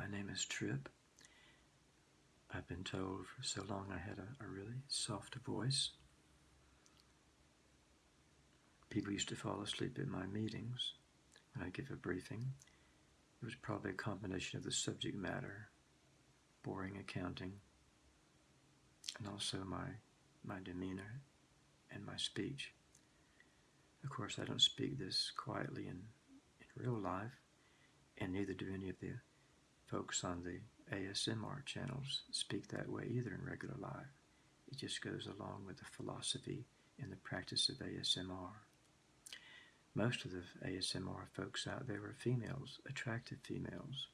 My name is Trip. I've been told for so long I had a, a really soft voice. People used to fall asleep at my meetings when I give a briefing. It was probably a combination of the subject matter, boring accounting, and also my, my demeanor and my speech. Of course, I don't speak this quietly in, in real life, and neither do any of the folks on the ASMR channels speak that way either in regular life. It just goes along with the philosophy and the practice of ASMR. Most of the ASMR folks out there are females, attractive females.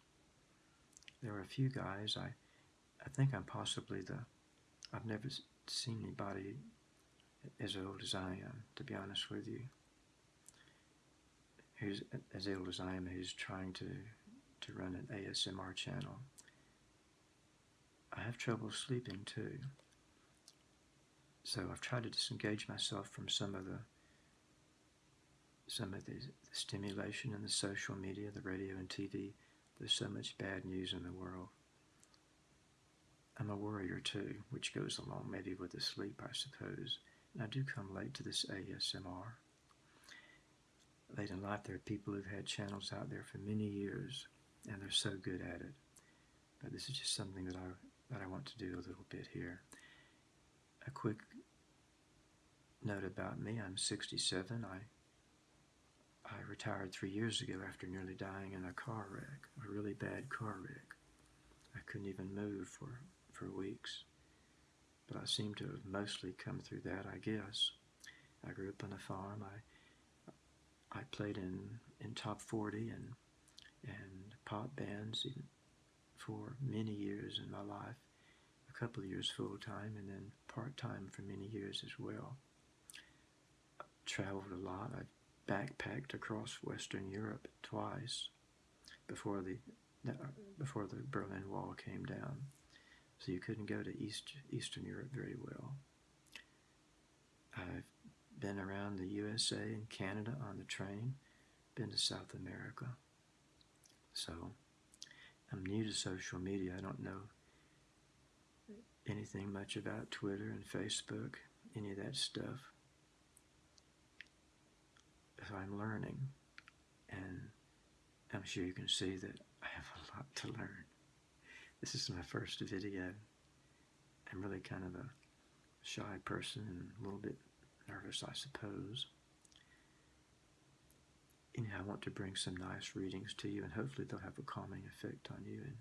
There are a few guys, I, I think I'm possibly the, I've never seen anybody as old as I am, to be honest with you. Who's as old as I am, who's trying to, to run an ASMR channel. I have trouble sleeping too. So I've tried to disengage myself from some of the some of the, the stimulation in the social media, the radio and TV. There's so much bad news in the world. I'm a worrier too, which goes along maybe with the sleep, I suppose. And I do come late to this ASMR. Late in life, there are people who've had channels out there for many years, and they're so good at it. But this is just something that I that I want to do a little bit here. A quick note about me: I'm 67. I I retired three years ago after nearly dying in a car wreck, a really bad car wreck. I couldn't even move for, for weeks. But I seem to have mostly come through that, I guess. I grew up on a farm. I I played in, in top 40 and, and pop bands for many years in my life. A couple of years full time and then part time for many years as well. I traveled a lot. I've backpacked across Western Europe twice before the before the Berlin Wall came down. So you couldn't go to East Eastern Europe very well. I've been around the USA and Canada on the train, been to South America. So I'm new to social media. I don't know anything much about Twitter and Facebook, any of that stuff as I'm learning. And I'm sure you can see that I have a lot to learn. This is my first video. I'm really kind of a shy person and a little bit nervous, I suppose. Anyhow, I want to bring some nice readings to you, and hopefully they'll have a calming effect on you and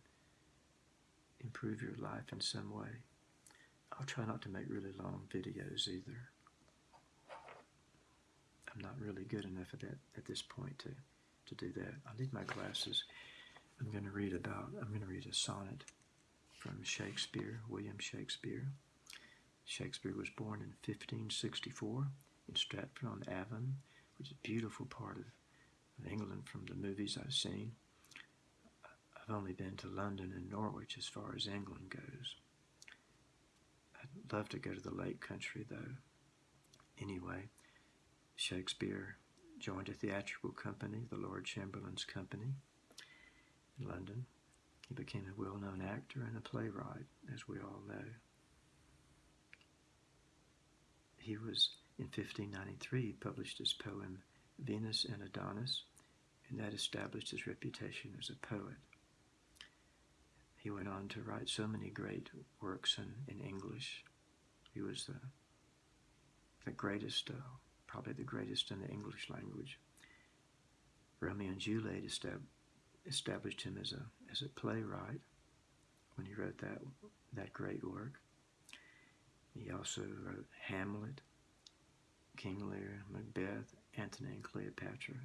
improve your life in some way. I'll try not to make really long videos either. I'm not really good enough at that at this point to, to do that. I need my glasses. I'm going to read about, I'm going to read a sonnet from Shakespeare, William Shakespeare. Shakespeare was born in 1564 in Stratford-on-Avon, which is a beautiful part of, of England from the movies I've seen. I've only been to London and Norwich as far as England goes. I'd love to go to the Lake Country though. Anyway, Shakespeare joined a theatrical company, the Lord Chamberlain's Company, in London. He became a well-known actor and a playwright, as we all know. He was, in 1593, published his poem Venus and Adonis, and that established his reputation as a poet. He went on to write so many great works in, in English. He was the, the greatest uh, probably the greatest in the English language. Romeo and Juliet established him as a, as a playwright when he wrote that, that great work. He also wrote Hamlet, King Lear, Macbeth, Antony and Cleopatra,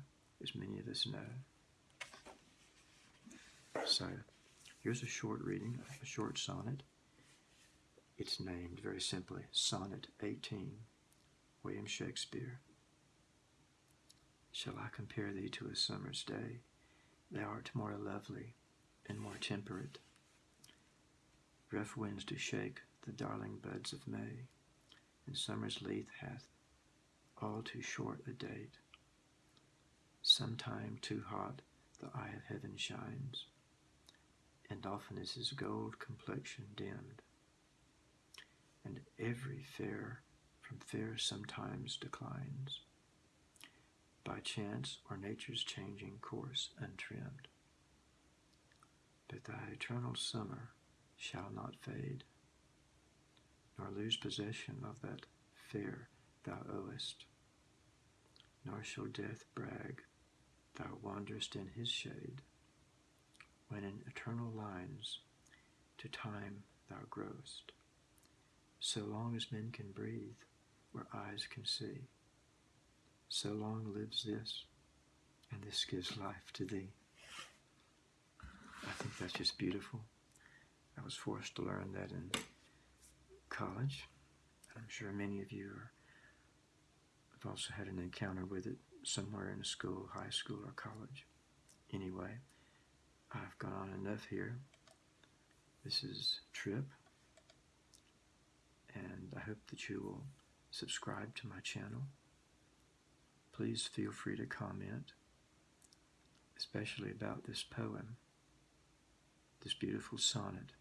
as many of us know. So, here's a short reading, a short sonnet. It's named very simply Sonnet 18. William Shakespeare. Shall I compare thee to a summer's day? Thou art more lovely and more temperate. Rough winds do shake the darling buds of May, and summer's leaf hath all too short a date. Sometime too hot the eye of heaven shines. and often is his gold complexion dimmed. And every fair from fair sometimes declines, by chance or nature's changing course untrimmed. But thy eternal summer shall not fade, nor lose possession of that fair thou owest, nor shall death brag thou wanderest in his shade, when in eternal lines to time thou growest, so long as men can breathe or eyes can see. So long lives this, and this gives life to thee. I think that's just beautiful. I was forced to learn that in college. I'm sure many of you are, have also had an encounter with it somewhere in a school, high school, or college. Anyway, I've gone on enough here. This is Trip, and I hope that you will subscribe to my channel. Please feel free to comment, especially about this poem, this beautiful sonnet.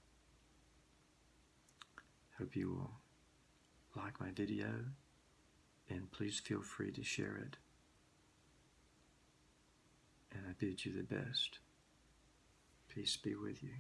Hope you will like my video and please feel free to share it. And I bid you the best. Peace be with you.